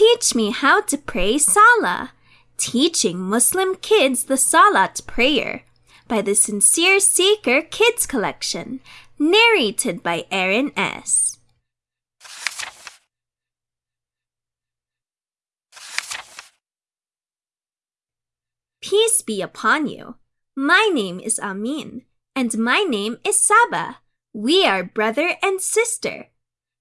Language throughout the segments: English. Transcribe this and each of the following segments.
Teach me how to pray Salah. Teaching Muslim kids the Salat prayer by the Sincere Seeker Kids Collection, narrated by Aaron S. Peace be upon you. My name is Amin, and my name is Saba. We are brother and sister.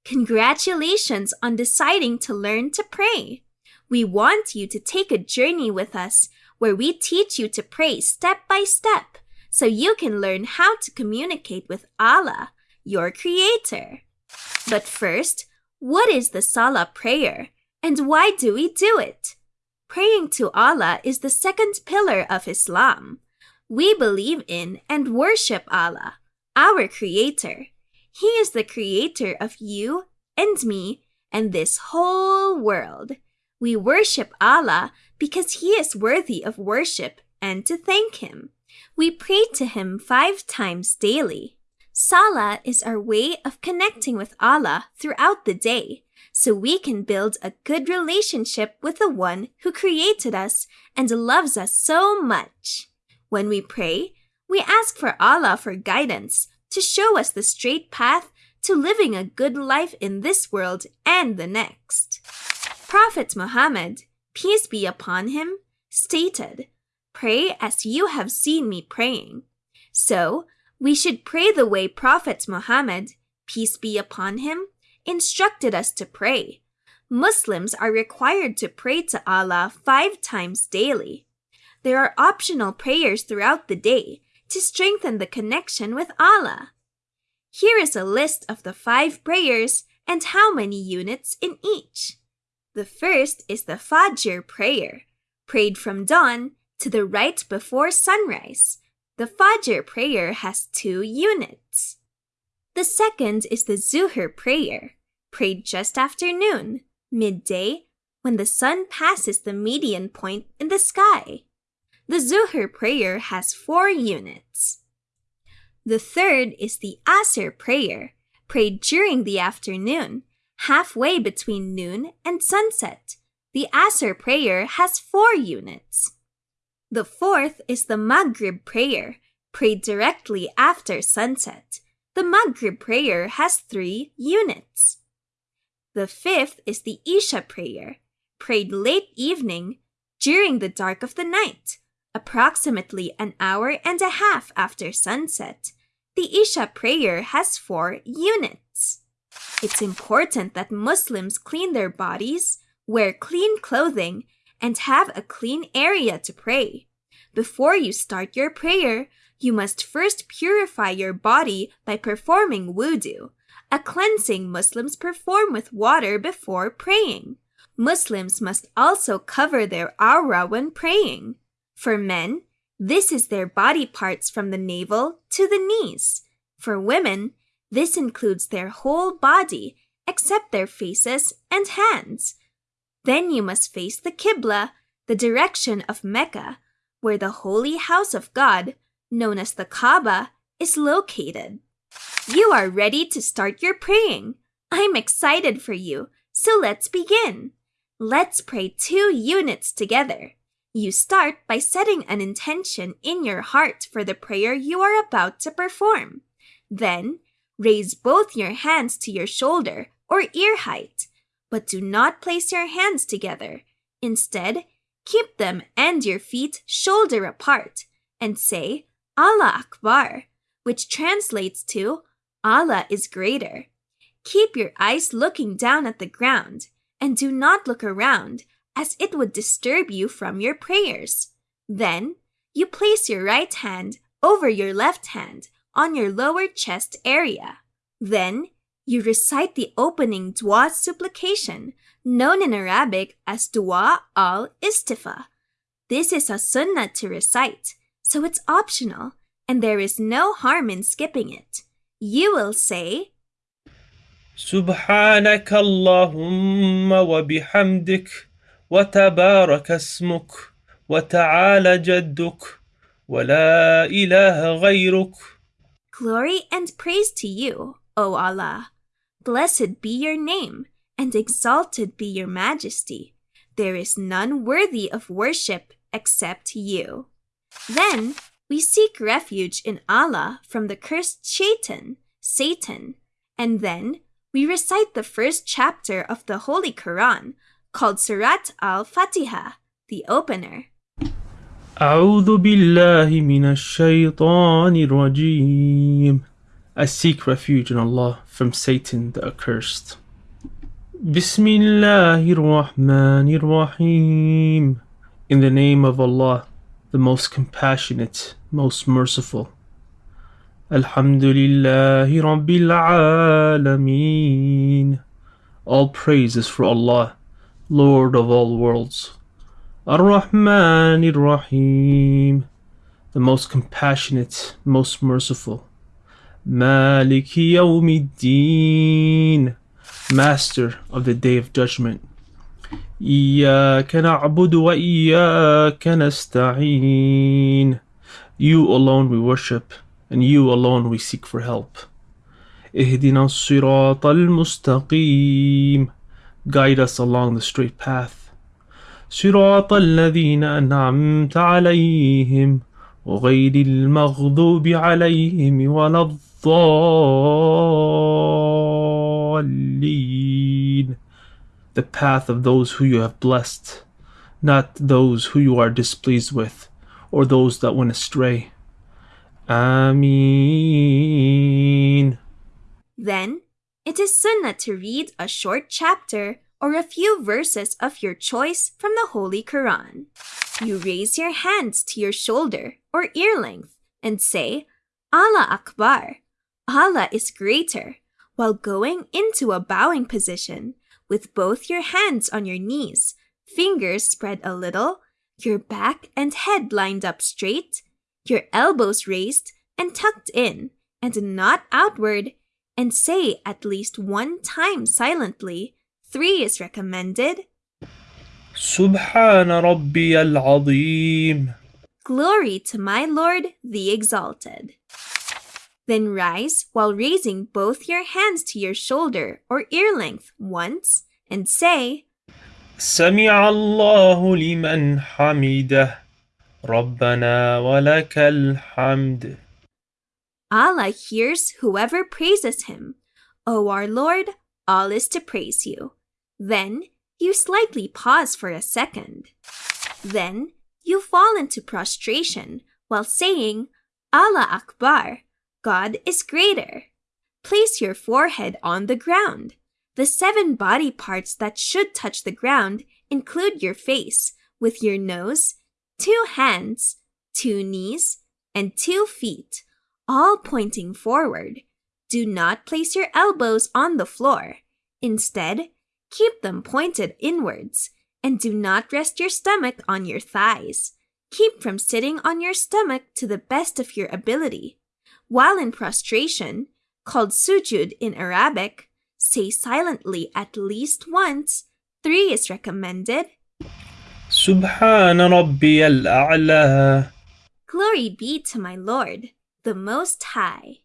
Congratulations on deciding to learn to pray. We want you to take a journey with us where we teach you to pray step by step so you can learn how to communicate with Allah, your Creator. But first, what is the Salah prayer and why do we do it? Praying to Allah is the second pillar of Islam. We believe in and worship Allah, our Creator. He is the Creator of you and me and this whole world. We worship Allah because He is worthy of worship and to thank Him. We pray to Him five times daily. Salah is our way of connecting with Allah throughout the day so we can build a good relationship with the one who created us and loves us so much. When we pray, we ask for Allah for guidance to show us the straight path to living a good life in this world and the next. Prophet Muhammad, peace be upon him, stated, Pray as you have seen me praying. So, we should pray the way Prophet Muhammad, peace be upon him, instructed us to pray. Muslims are required to pray to Allah five times daily. There are optional prayers throughout the day to strengthen the connection with Allah. Here is a list of the five prayers and how many units in each. The first is the Fajr prayer, prayed from dawn to the right before sunrise. The Fajr prayer has two units. The second is the Zuhr prayer, prayed just after noon, midday, when the sun passes the median point in the sky. The Zuhr prayer has four units. The third is the Asr prayer, prayed during the afternoon, halfway between noon and sunset. The Asr prayer has four units. The fourth is the Maghrib prayer, prayed directly after sunset. The Maghrib prayer has three units. The fifth is the Isha prayer, prayed late evening during the dark of the night, approximately an hour and a half after sunset. The Isha prayer has four units. It's important that Muslims clean their bodies, wear clean clothing, and have a clean area to pray. Before you start your prayer, you must first purify your body by performing wudu, a cleansing Muslims perform with water before praying. Muslims must also cover their awrah when praying. For men, this is their body parts from the navel to the knees. For women, this includes their whole body except their faces and hands. Then you must face the Qibla, the direction of Mecca, where the holy house of God, known as the Kaaba, is located. You are ready to start your praying. I'm excited for you, so let's begin. Let's pray two units together. You start by setting an intention in your heart for the prayer you are about to perform. Then, raise both your hands to your shoulder or ear height, but do not place your hands together. Instead, keep them and your feet shoulder apart and say Allah Akbar, which translates to Allah is greater. Keep your eyes looking down at the ground and do not look around as it would disturb you from your prayers. Then, you place your right hand over your left hand on your lower chest area. Then, you recite the opening Dua supplication, known in Arabic as Dua al Istiftah. This is a sunnah to recite, so it's optional, and there is no harm in skipping it. You will say, سبحانك اللهم وبحمدك وتبارك اسمك وتعالى جدك ولا إله غيرك Glory and praise to you, O Allah. Blessed be your name, and exalted be your majesty. There is none worthy of worship except you. Then we seek refuge in Allah from the cursed shaitan, Satan, and then we recite the first chapter of the Holy Quran called Surat al-Fatiha, the opener. أعوذ بالله من الشيطان الرجيم I seek refuge in Allah from Satan the accursed. بسم الله الرحمن الرحيم In the name of Allah, the most compassionate, most merciful. الحمد لله رب العالمين All praise is for Allah, Lord of all worlds. Ar-Rahman Ar-Rahim, the most compassionate, most merciful. Malik Yawmiddin, Master of the Day of Judgment. إياك نعبد وإياك نستعين. You alone we worship, and you alone we seek for help. اهدنا الصراط المستقيم. Guide us along the straight path. صراط الذين أنعمت عليهم وغير المغضوب عليهم ولا الضالين The path of those who you have blessed, not those who you are displeased with, or those that went astray. Ameen. Then it is sunnah to read a short chapter or a few verses of your choice from the Holy Quran. You raise your hands to your shoulder or ear length and say, Allah Akbar, Allah is greater, while going into a bowing position with both your hands on your knees, fingers spread a little, your back and head lined up straight, your elbows raised and tucked in and not outward, and say at least one time silently, Three is recommended. سبحان ربي العظيم Glory to my Lord, the Exalted. Then rise while raising both your hands to your shoulder or ear length once and say, سمع الله لمن حمده ربنا ولك الحمد Allah hears whoever praises him. O our Lord, all is to praise you. Then you slightly pause for a second. Then you fall into prostration while saying, Allah Akbar, God is greater. Place your forehead on the ground. The seven body parts that should touch the ground include your face, with your nose, two hands, two knees, and two feet, all pointing forward. Do not place your elbows on the floor. Instead, keep them pointed inwards and do not rest your stomach on your thighs. Keep from sitting on your stomach to the best of your ability. While in prostration, called sujud in Arabic, say silently at least once. Three is recommended. Subhan Rabbi al Glory be to my Lord the Most High.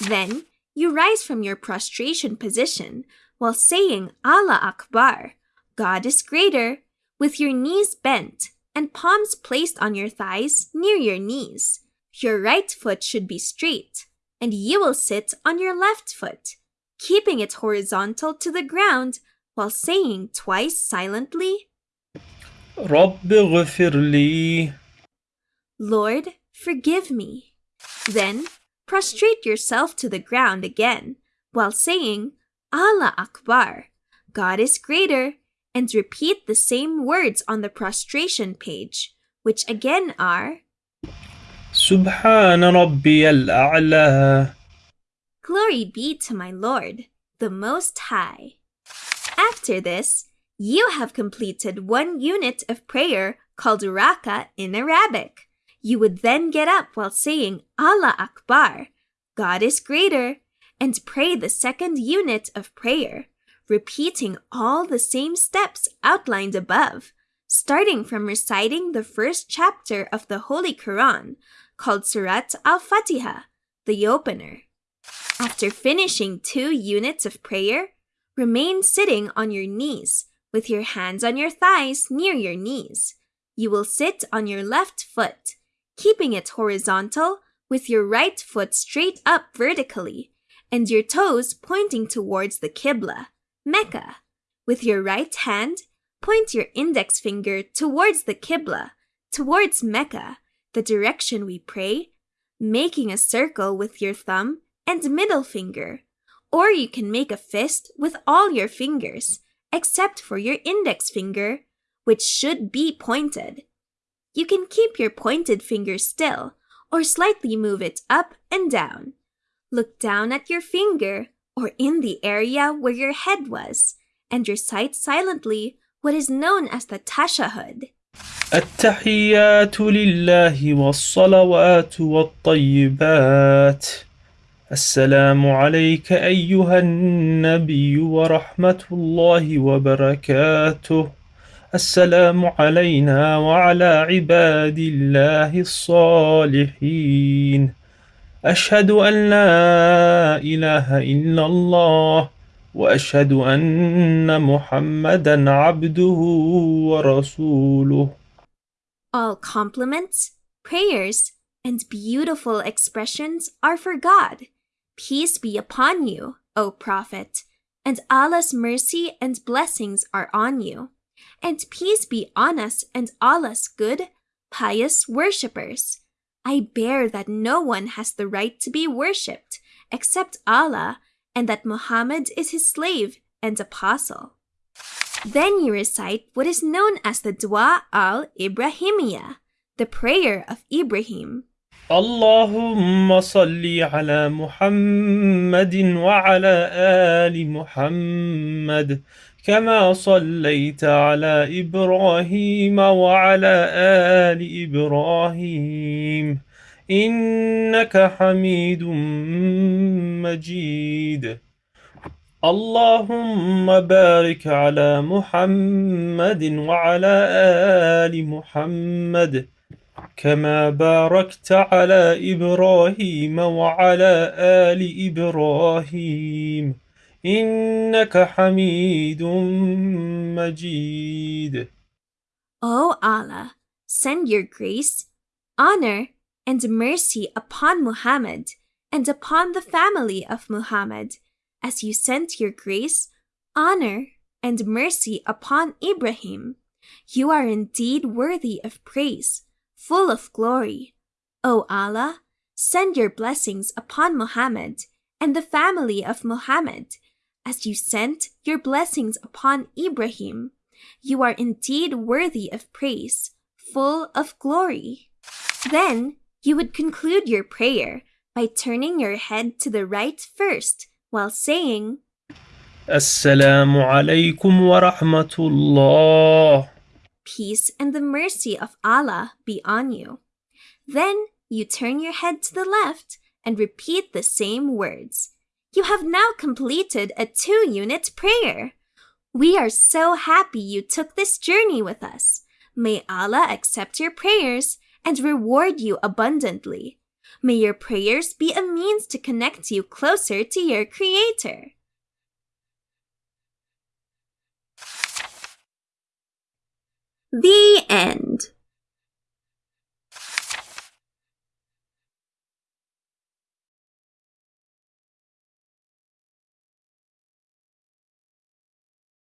Then you rise from your prostration position while saying Allah Akbar, God is greater, with your knees bent and palms placed on your thighs near your knees. Your right foot should be straight, and you will sit on your left foot, keeping it horizontal to the ground while saying twice silently, رب اغفر لي Lord, forgive me. Then prostrate yourself to the ground again while saying Allah Akbar, God is greater, and repeat the same words on the prostration page, which again are Subhan Rabbi al-A'la. Glory be to my Lord, the Most High. After this, you have completed one unit of prayer called Raka in Arabic. You would then get up while saying Allah Akbar, God is greater, and pray the second unit of prayer, repeating all the same steps outlined above, starting from reciting the first chapter of the Holy Quran, called Surat al Fatiha, the opener. After finishing two units of prayer, Remain sitting on your knees, with your hands on your thighs near your knees. You will sit on your left foot, keeping it horizontal with your right foot straight up vertically and your toes pointing towards the Qibla, Mecca. With your right hand, point your index finger towards the Qibla, towards Mecca, the direction we pray, making a circle with your thumb and middle finger. Or you can make a fist with all your fingers, except for your index finger, which should be pointed. You can keep your pointed finger still or slightly move it up and down. Look down at your finger or in the area where your head was and recite silently what is known as the tashahud. التحيات لله والصلوات والطيبات السلام عليك أيها النبي ورحمة الله وبركاته السلام علينا وعلى عباد الله الصالحين أشهد أن لا إله إلا الله وأشهد أن محمدا عبده ورسوله All compliments, prayers, and beautiful expressions are for God. Peace be upon you, O Prophet, and Allah's mercy and blessings are on you. And peace be on us and Allah's good, pious worshippers. I bear that no one has the right to be worshipped except Allah, and that Muhammad is his slave and apostle. Then you recite what is known as the Dua al Ibrahimiyya, the prayer of Ibrahim. اللهم صل على محمد وعلى آل محمد كما صليت على إبراهيم وعلى آل إبراهيم إنك حميد مجيد. اللهم بارك على محمد وعلى آل محمد كما باركت على إبراهيم وعلى آل إبراهيم. إنك حميد مجيد O Allah, send your grace, honor, and mercy upon Muhammad and upon the family of Muhammad, as you sent your grace, honor, and mercy upon Ibrahim. You are indeed worthy of praise, full of glory. O Allah, send your blessings upon Muhammad and the family of Muhammad, as you sent your blessings upon Ibrahim. You are indeed worthy of praise, full of glory. Then you would conclude your prayer by turning your head to the right first while saying, Assalamu alaykum wa rahmatullah. Peace and the mercy of Allah be on you. Then you turn your head to the left and repeat the same words. You have now completed a two unit prayer. We are so happy you took this journey with us. May Allah accept your prayers and reward you abundantly. May your prayers be a means to connect you closer to your Creator. The end.